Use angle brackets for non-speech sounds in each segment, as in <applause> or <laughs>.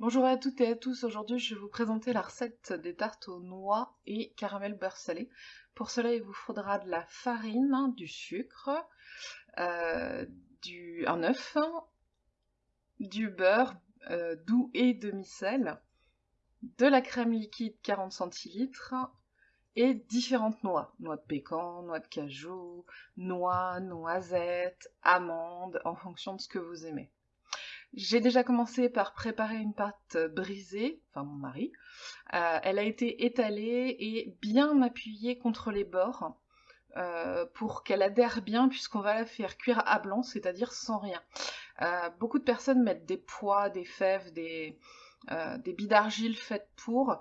Bonjour à toutes et à tous, aujourd'hui je vais vous présenter la recette des tartes aux noix et caramel beurre salé. Pour cela il vous faudra de la farine, du sucre, euh, du, un œuf, du beurre euh, doux et demi-sel, de la crème liquide 40 centilitres et différentes noix. Noix de pécan, noix de cajou, noix, noisettes, amandes, en fonction de ce que vous aimez. J'ai déjà commencé par préparer une pâte brisée, enfin mon mari. Euh, elle a été étalée et bien appuyée contre les bords euh, pour qu'elle adhère bien puisqu'on va la faire cuire à blanc, c'est-à-dire sans rien. Euh, beaucoup de personnes mettent des pois, des fèves, des, des billes d'argile faites pour.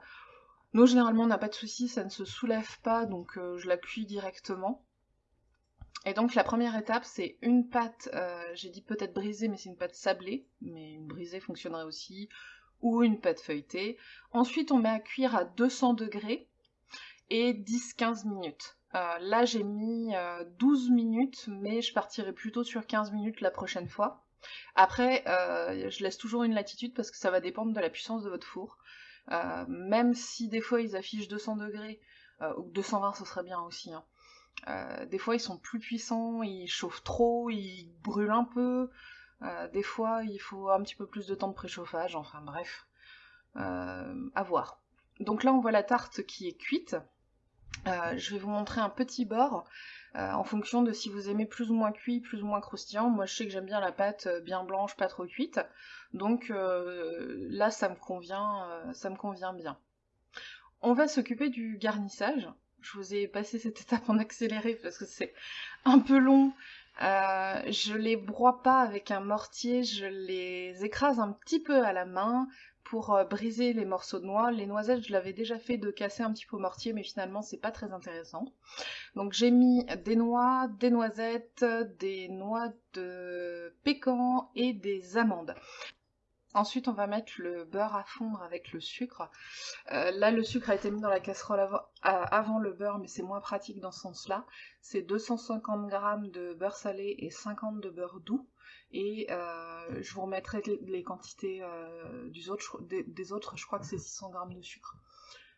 Nous, généralement, on n'a pas de souci, ça ne se soulève pas, donc je la cuis directement. Et donc la première étape, c'est une pâte, euh, j'ai dit peut-être brisée, mais c'est une pâte sablée, mais une brisée fonctionnerait aussi, ou une pâte feuilletée. Ensuite, on met à cuire à 200 degrés et 10-15 minutes. Euh, là, j'ai mis 12 euh, minutes, mais je partirai plutôt sur 15 minutes la prochaine fois. Après, je laisse toujours une latitude parce que ça va dépendre de la puissance de votre four. même si des fois ils affichent 200 degrés, ou 220 ce serait bien aussi, hein. Euh, des fois, ils sont plus puissants, ils chauffent trop, ils brûlent un peu. Euh, des fois, il faut un petit peu plus de temps de préchauffage. Enfin bref, euh, à voir. Donc là, on voit la tarte qui est cuite. je vais vous montrer un petit bord en fonction de si vous aimez plus ou moins cuit, plus ou moins croustillant. Moi, je sais que j'aime bien la pâte bien blanche, pas trop cuite. Donc là, ça me convient, ça me convient bien. On va s'occuper du garnissage je vous ai passé cette <laughs> étape en accéléré parce que c'est un peu long. Euh, je les broie pas avec un mortier, je les écrase un petit peu à la main pour euh, briser les morceaux de noix. Les noisettes, je l'avais déjà fait de casser un petit peu au mortier, mais finalement c'est pas très intéressant. Donc j'ai mis des noix, des noisettes, des noix de pécan et des amandes. Ensuite, on va mettre le beurre à fondre avec le sucre. Euh, là, le sucre a été mis dans la casserole avant, le beurre, mais c'est moins pratique dans ce sens-là. C'est 250 g de beurre salé et 50 de beurre doux. Et euh, je vous remettrai les quantités euh, des, autres. Je crois que c'est 600 g de sucre.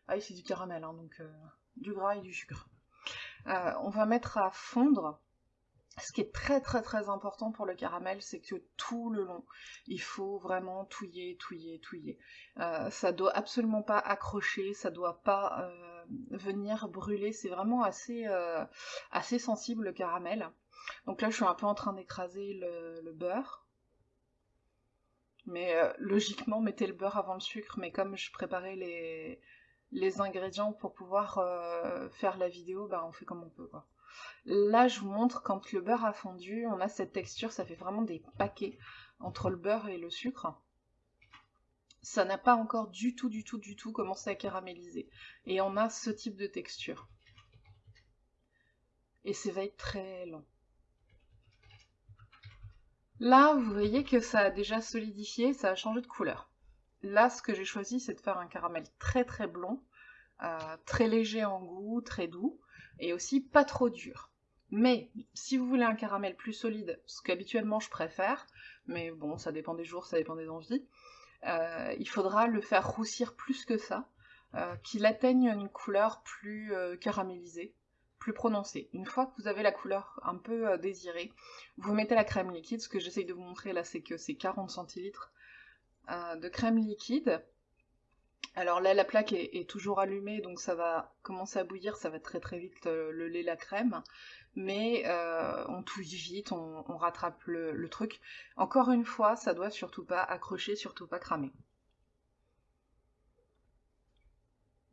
Ah c'est du caramel, hein, donc du gras et du sucre. on va mettre à fondre ce qui est très très très important pour le caramel, c'est que tout le long, il faut vraiment touiller, touiller, touiller. Euh, ça doit absolument pas accrocher, ça doit pas euh, venir brûler, c'est vraiment assez, euh, assez sensible le caramel. Donc là, je suis un peu en train d'écraser le, beurre. Mais logiquement, mettez le beurre avant le sucre, mais comme je préparais les, ingrédients pour pouvoir faire la vidéo, bah on fait comme on peut. Là, je vous montre quand le beurre a fondu, on a cette texture, ça fait vraiment des paquets entre le beurre et le sucre. Ça n'a pas encore du tout, du tout, du tout commencé à caraméliser. Et on a ce type de texture. Et ça va être très long. Là, vous voyez que ça a déjà solidifié, ça a changé de couleur. Là, ce que j'ai choisi, c'est de faire un caramel très très blond, euh, très léger en goût, très doux, et aussi pas trop dur. Mais si vous voulez un caramel plus solide, ce qu'habituellement je préfère, mais bon, ça dépend des jours, ça dépend des envies, euh, il faudra le faire roussir plus que ça, euh, qu'il atteigne une couleur plus euh, caramélisée, plus prononcée. Une fois que vous avez la couleur un peu désirée, vous mettez la crème liquide. Ce que j'essaye de vous montrer là, c'est que c'est 40 centilitres de crème liquide alors là, la plaque est, toujours allumée, donc ça va commencer à bouillir, ça va très très vite euh, le, lait, la crème. Mais euh, on touille vite, on, rattrape le, truc. Encore une fois, ça doit surtout pas accrocher, surtout pas cramer.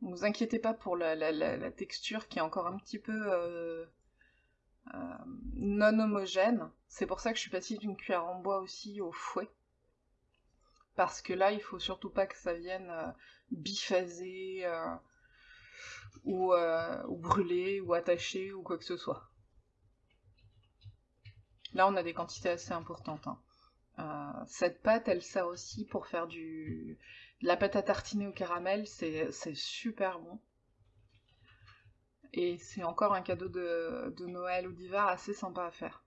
Ne vous inquiétez pas pour la, texture qui est encore un petit peu euh, non homogène. C'est pour ça que je suis passée d'une cuillère en bois aussi au fouet parce que là, il faut surtout pas que ça vienne euh, euh, ou, euh, ou, brûler ou attacher ou quoi que ce soit. Là, on a des quantités assez importantes. Hein. cette pâte, elle sert aussi pour faire du de la pâte à tartiner au caramel, c'est super bon. Et c'est encore un cadeau de, de Noël ou d'hiver assez sympa à faire.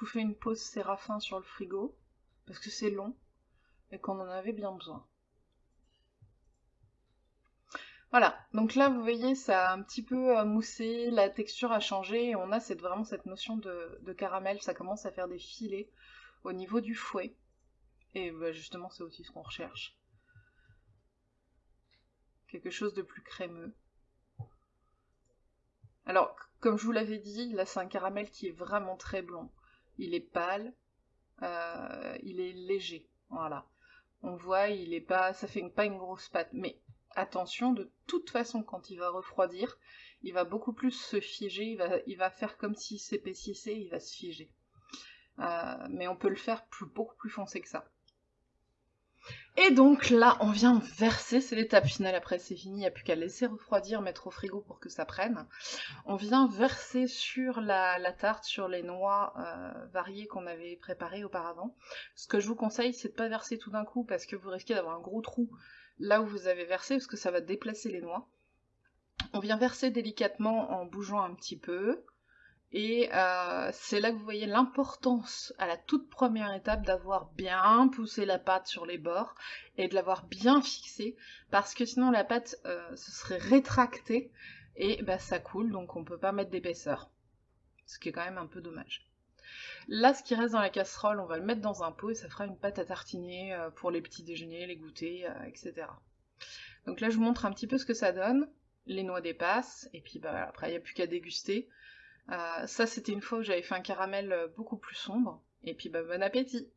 Vous fais une pause séraphin sur le frigo, parce que c'est long, et qu'on en avait bien besoin. Voilà, donc là vous voyez ça a un petit peu euh, moussé, la texture a changé et on a cette, vraiment cette notion de, caramel, ça commence à faire des filets au niveau du fouet. Et bah, justement c'est aussi ce qu'on recherche. Quelque chose de plus crémeux. Alors, comme je vous l'avais dit, là c'est un caramel qui est vraiment très blanc. Il est pâle, euh, il est léger, voilà. On voit, il est pas, ça fait pas une grosse pâte, mais attention, de toute façon, quand il va refroidir, il va beaucoup plus se figer, il va, faire comme s'il s'épaississait, il va se figer. Euh, mais on peut le faire beaucoup plus foncé que ça. Et donc là, on vient verser, c'est l'étape finale, après c'est fini, il n'y a plus qu'à laisser refroidir, mettre au frigo pour que ça prenne. On vient verser sur la, tarte, sur les noix euh, variées qu'on avait préparées auparavant. Ce que je vous conseille, c'est de pas verser tout d'un coup parce que vous risquez d'avoir un gros trou là où vous avez versé, parce que ça va déplacer les noix. On vient verser délicatement en bougeant un petit peu. Et euh, c'est là que vous voyez l'importance à la toute première étape d'avoir bien poussé la pâte sur les bords et de l'avoir bien fixée parce que sinon la pâte euh, se serait rétractée et bah, ça coule donc on peut pas mettre d'épaisseur. Ce qui est quand même un peu dommage. Là, ce qui reste dans la casserole, on va le mettre dans un pot et ça fera une pâte à tartiner euh, pour les petits déjeuners, les goûters, etc. Donc là, je vous montre un petit peu ce que ça donne. Les noix dépassent et puis bah, après, il n'y a plus qu'à déguster. Euh, ça, c'était une fois où j'avais fait un caramel euh, beaucoup plus sombre. Et puis, bah, bon appétit